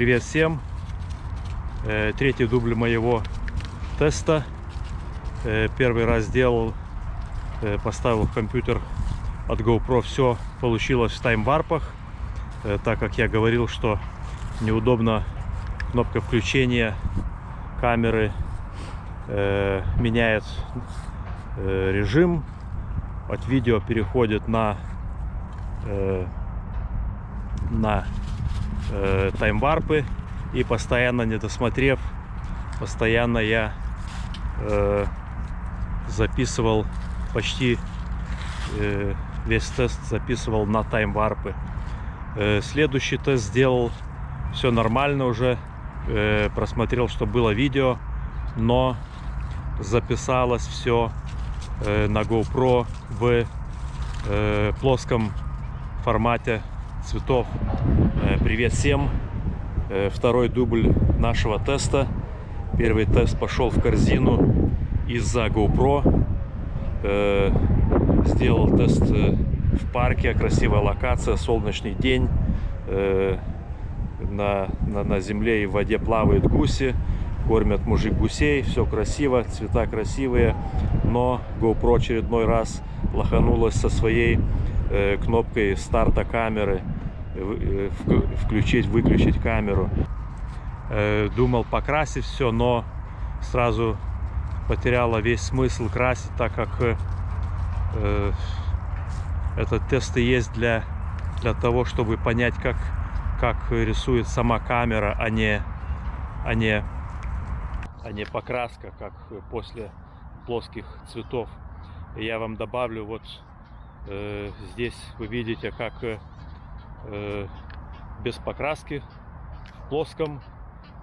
Привет всем! Э, Третий дубль моего теста. Э, Первый раз сделал, э, поставил в компьютер от GoPro. Все получилось в таймварпах, так как я говорил, что неудобно кнопка включения камеры меняет режим от видео переходит на на э, таймварпы и постоянно не досмотрев постоянно я э, записывал почти э, весь тест записывал на таймварпы э, следующий тест сделал все нормально уже э, просмотрел что было видео но записалось все э, на GoPro в э, плоском формате цветов. Э, привет всем! Э, второй дубль нашего теста. Первый тест пошел в корзину из-за GoPro. Э, сделал тест в парке, красивая локация, солнечный день. На, на, на земле и в воде плавают гуси кормят мужик гусей, все красиво, цвета красивые, но GoPro очередной раз лоханулась со своей кнопкой старта камеры, включить, выключить камеру. Э, думал покрасить все, но сразу потеряла весь смысл красить, так как э, э этот тест и есть для, для того, чтобы понять, как, как рисует сама камера, а не, а не а не покраска, как после плоских цветов. я вам добавлю вот э, здесь вы видите, как э, без покраски в плоском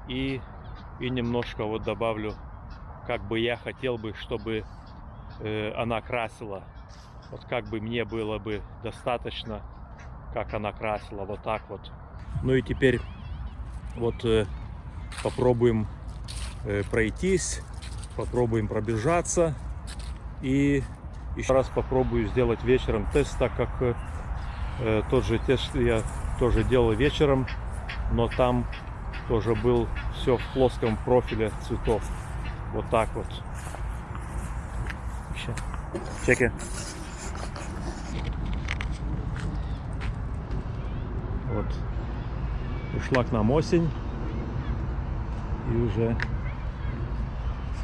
и, и немножко вот добавлю, как бы я хотел бы, чтобы э, она красила. Вот как бы мне было бы достаточно, как она красила, вот так вот. Ну и теперь вот э, попробуем Э, пройтись, попробуем пробежаться и еще раз попробую сделать вечером тест, так как э, тот же тест я тоже делал вечером, но там тоже был все в плоском профиле цветов. Вот так вот. Чеки. Вот. Ушла к нам осень. И уже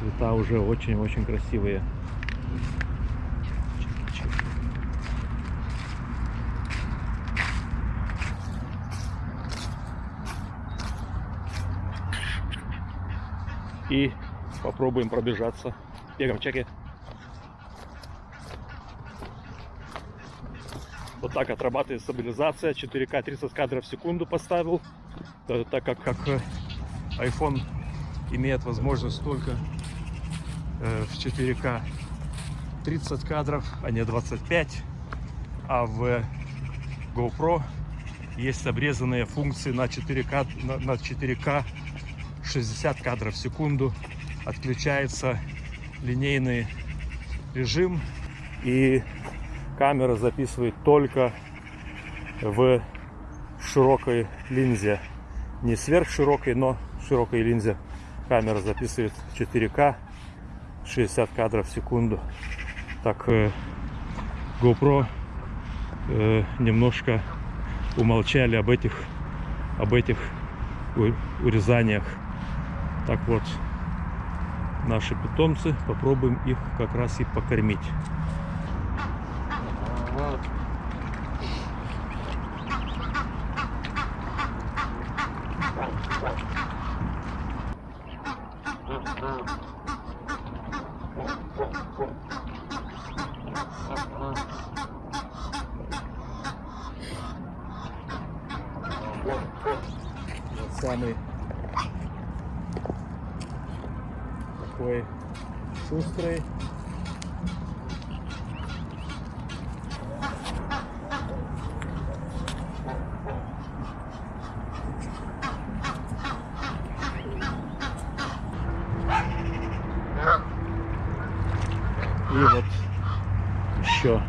Цвета уже очень-очень красивые. И попробуем пробежаться. Бегаем, чеки. Вот так отрабатывает стабилизация. 4К 30 кадров в секунду поставил. Так как, как э, iPhone имеет возможность только Э, в 4К 30 кадров, а не 25. А в GoPro есть обрезанные функции на 4К, на, на 4К 60 кадров в секунду. Отключается линейный режим и камера записывает только в широкой линзе. Не сверхширокой, но широкой линзе. Камера записывает 4К 60 кадров в секунду. Так э, GoPro э, немножко умолчали об этих об этих урезаниях. Так вот, наши питомцы, попробуем их как раз и покормить. самый такой шустрый. И вот еще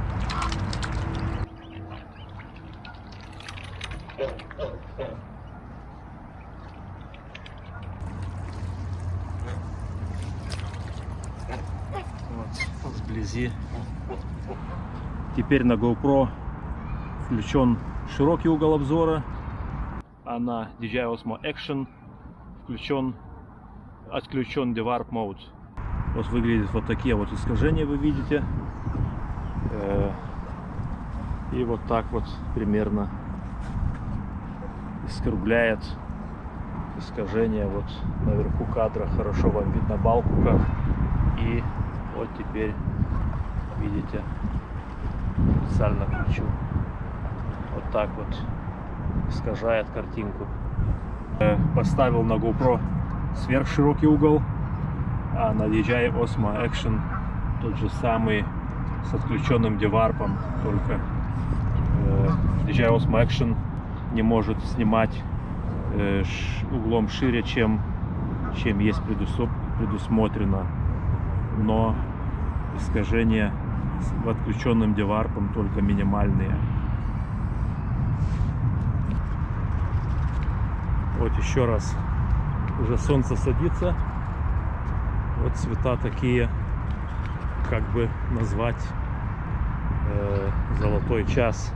вблизи. Теперь на GoPro включен широкий угол обзора, а на DJI Osmo Action включен, отключен Dewarp Mode. Вот выглядят вот такие вот искажения, вы видите. Э, И вот так вот примерно искругляет искажение вот наверху кадра. Хорошо вам видно балку как. И вот теперь видите, специально включу. Вот так вот искажает картинку. Э, Поставил на GoPro сверхширокий угол, а на DJI Osmo Action тот же самый с отключенным деварпом, только э, DJI Osmo Action не может снимать э, углом шире, чем, чем есть предусмотрено. Но искажения с отключенным деварпом только минимальные. Вот еще раз. Уже солнце садится. Вот цвета такие, как бы назвать э, золотой час.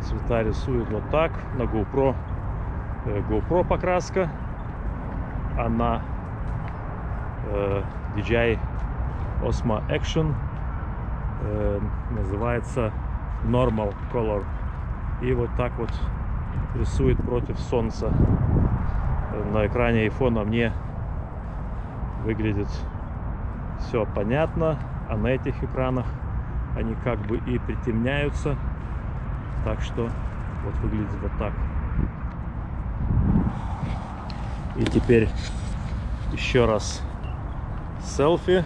Цвета рисует вот так. На GoPro э, GoPro покраска, а на э, DJI Osmo Action э, называется Normal Color. И вот так вот рисует против солнца. Э, На экране айфона мне выглядит все понятно, а на этих экранах они как бы и притемняются. Так что вот выглядит вот так. И теперь еще раз селфи.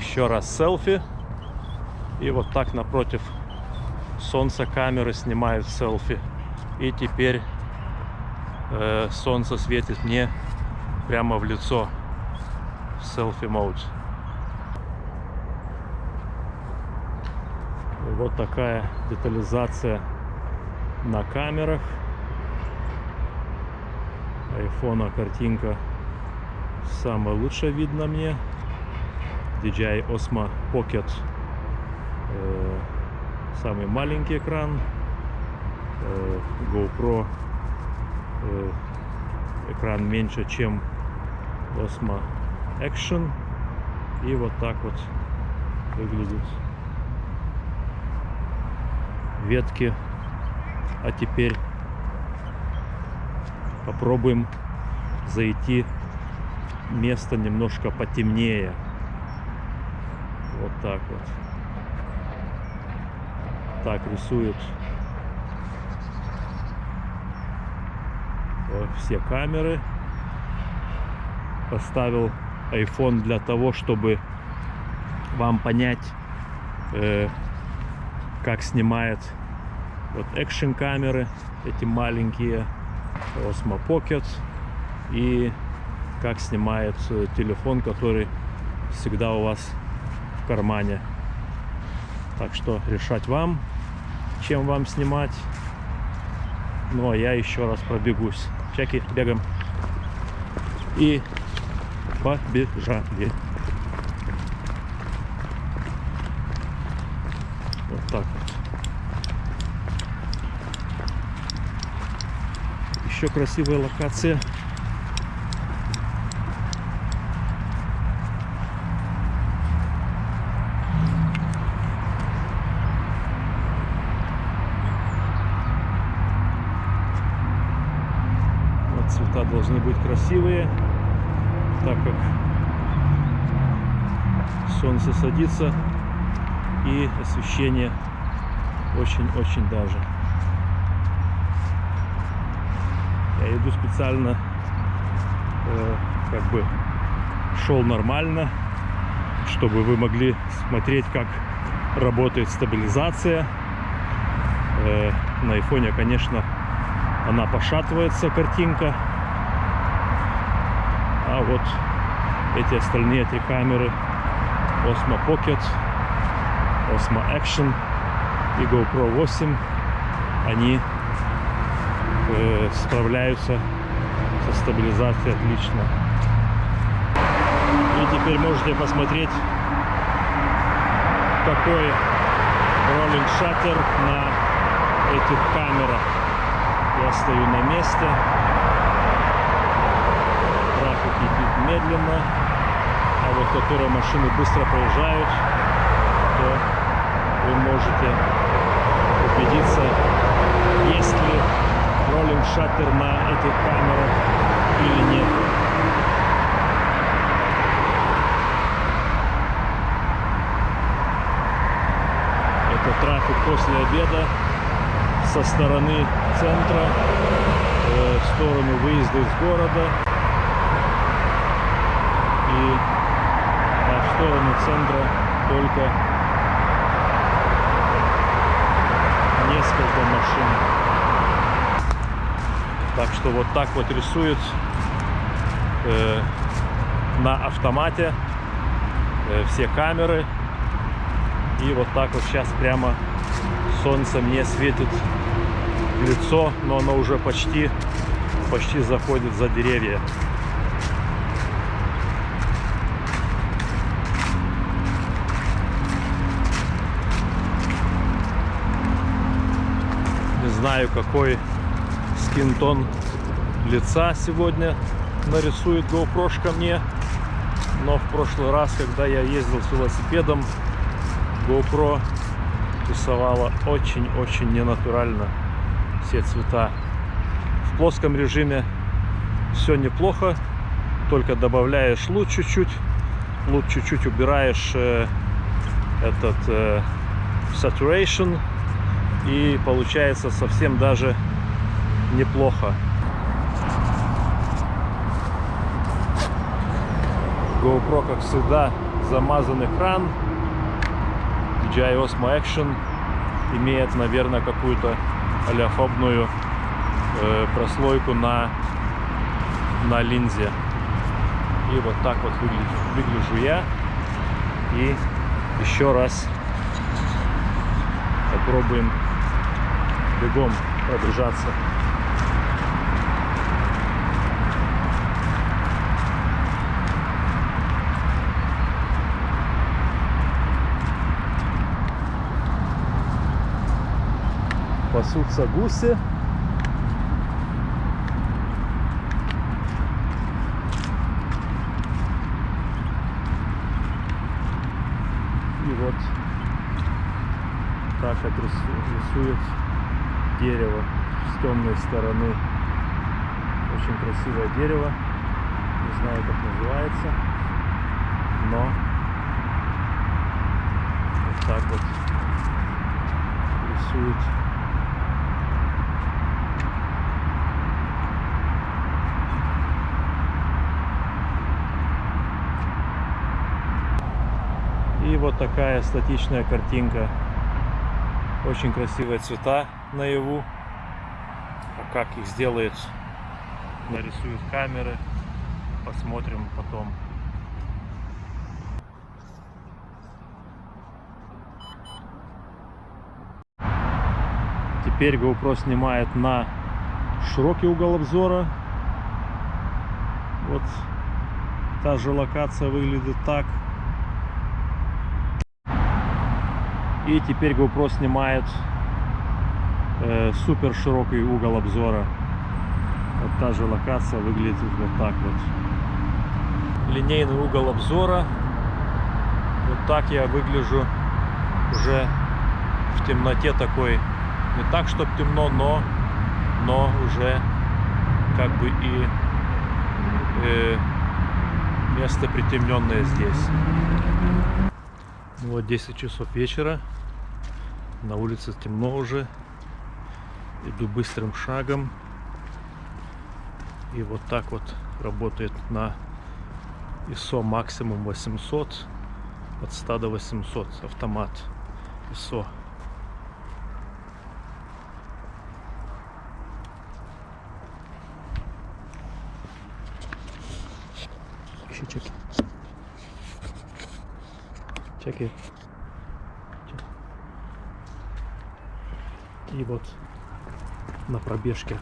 Еще раз селфи. И вот так напротив солнца камеры снимают селфи. И теперь э, солнце светит мне прямо в лицо в селфи мод. Вот такая детализация на камерах. Айфона картинка самая лучшая видно мне. DJI Osmo Pocket э, самый маленький экран. Э, GoPro э, экран меньше, чем Osmo Action. И вот так вот выглядит ветки. А теперь попробуем зайти место немножко потемнее. Вот так вот. Так рисует э, все камеры. Поставил iPhone для того, чтобы вам понять, э, как снимает вот экшен камеры, эти маленькие Osmo Pocket и как снимает э, телефон, который всегда у вас в кармане. Так что решать вам, чем вам снимать. Ну а я еще раз пробегусь. Чеки, бегаем. И побежали. Вот так вот. Еще красивая локация. Вот цвета должны быть красивые, так как солнце садится и освещение очень-очень даже. Я иду специально, э, как бы шел нормально, чтобы вы могли смотреть, как работает стабилизация. Э, на айфоне, конечно, она пошатывается, картинка. А вот эти остальные три камеры Osmo Pocket, Osmo Action и GoPro 8 они э, справляются Со стабилизацией отлично. И теперь можете посмотреть, какой роллинг шаттер на этих камерах. Я стою на месте. Трафик идет медленно. Которые машины быстро проезжают, то вы можете убедиться, есть ли роллинг шаттер на этих камерах или нет. Это трафик после обеда со стороны центра э, в сторону выезда из города и а в сторону центра только несколько машин. Так что вот так вот рисует э, на автомате э, все камеры. И вот так вот сейчас прямо солнце мне светит в лицо, но оно уже почти, почти заходит за деревья. Знаю, какой скинтон лица сегодня нарисует GoPro мне. Но в прошлый раз, когда я ездил с велосипедом, GoPro рисовала очень-очень ненатурально все цвета. В плоском режиме все неплохо, только добавляешь луч чуть-чуть, луч чуть-чуть убираешь э, этот э, saturation и получается совсем даже неплохо. GoPro, как всегда, замазан экран. DJI Osmo Action имеет, наверное, какую-то олеофобную э, прослойку на, на линзе. И вот так вот выглядит, выгляжу я. И еще раз попробуем бегом пробежаться. пасутся гуси. И вот так как рисует дерево темной стороны. Очень красивое дерево. Не знаю, как называется. Но вот так вот рисует И вот такая статичная картинка. Очень красивые цвета наяву. Как их сделает, нарисуют камеры. Посмотрим потом. Теперь GoPro снимает на широкий угол обзора. Вот та же локация выглядит так. И теперь GoPro снимает э, супер широкий угол обзора. Вот та же локация выглядит вот так вот. Линейный угол обзора. Вот так я выгляжу уже в темноте такой. Не так, чтобы темно, но, но уже как бы и э, место притемненное здесь. Вот 10 часов вечера. На улице темно уже. Иду быстрым шагом. И вот так вот работает на ISO максимум 800. От 100 до 800 автомат ISO. Еще чеки. Чеки. И вот на пробежке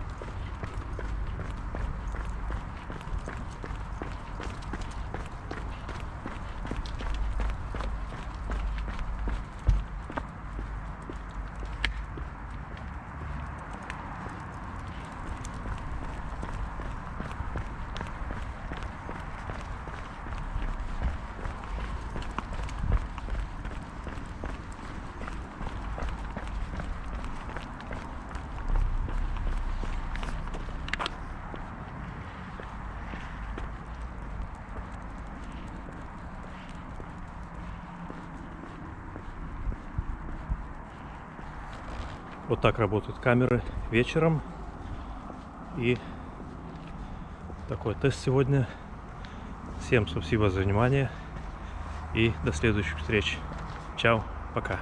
Вот так работают камеры вечером. И такой тест сегодня. Всем спасибо за внимание. И до следующих встреч. Чао, пока.